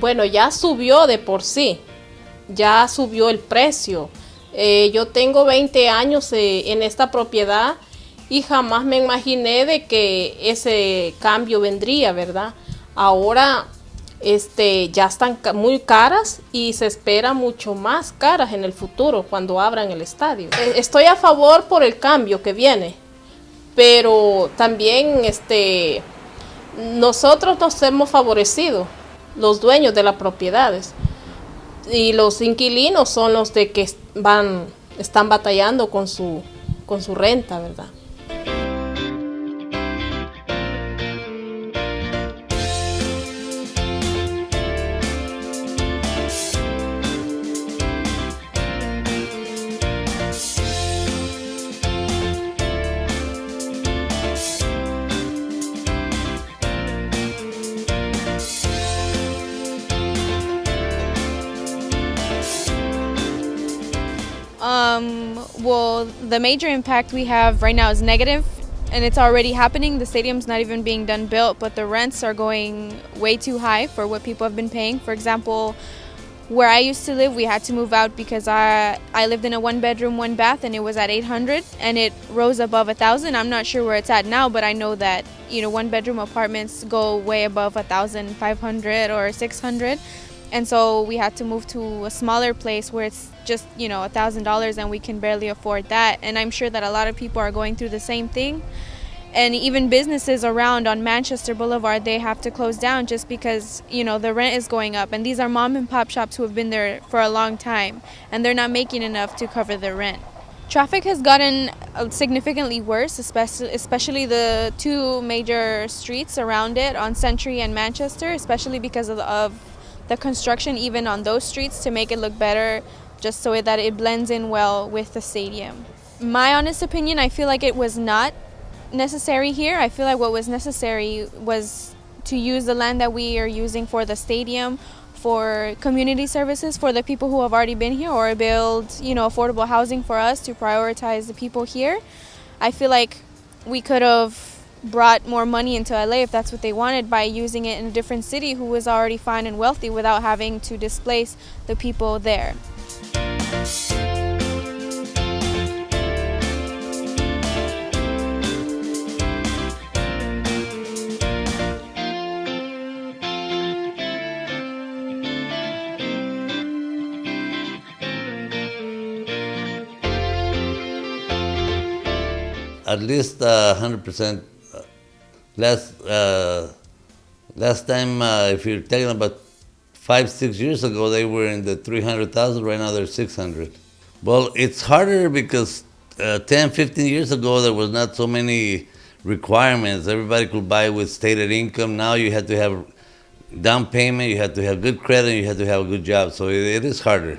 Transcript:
Bueno, ya subió de por sí, ya subió el precio. Eh, yo tengo 20 años eh, en esta propiedad y jamás me imaginé de que ese cambio vendría, ¿verdad? Ahora este, ya están muy caras y se espera mucho más caras en el futuro cuando abran el estadio. Eh, estoy a favor por el cambio que viene, pero también este, nosotros nos hemos favorecido los dueños de las propiedades. Y los inquilinos son los de que van, están batallando con su, con su renta, ¿verdad? Um, well, the major impact we have right now is negative, and it's already happening. The stadium's not even being done built, but the rents are going way too high for what people have been paying. For example, where I used to live, we had to move out because I I lived in a one bedroom, one bath, and it was at 800, and it rose above a thousand. I'm not sure where it's at now, but I know that you know one bedroom apartments go way above a thousand, five hundred or 600 and so we had to move to a smaller place where it's just you know a thousand dollars and we can barely afford that. And i'm sure that a lot of people are going through the same thing. And even businesses around on manchester boulevard they have to close down just because you know the rent is going up. And these are mom and pop shops who have been there for a long time and they're not making enough to cover their rent. Traffic has gotten uh, significantly worse especially especially the two major streets around it on century and manchester especially because of, of the construction even on those streets to make it look better just so that it blends in well with the stadium. My honest opinion, I feel like it was not necessary here. I feel like what was necessary was to use the land that we are using for the stadium for community services for the people who have already been here or build, you know, affordable housing for us to prioritize the people here. I feel like we could have brought more money into LA if that's what they wanted by using it in a different city who was already fine and wealthy without having to displace the people there. At least uh, 100% Last uh, last time, uh, if you're talking about five, six years ago, they were in the 300,000. Right now, they're 600. Well, it's harder because uh, 10, 15 years ago, there was not so many requirements. Everybody could buy with stated income. Now you have to have down payment, you have to have good credit, you have to have a good job. So it, it is harder.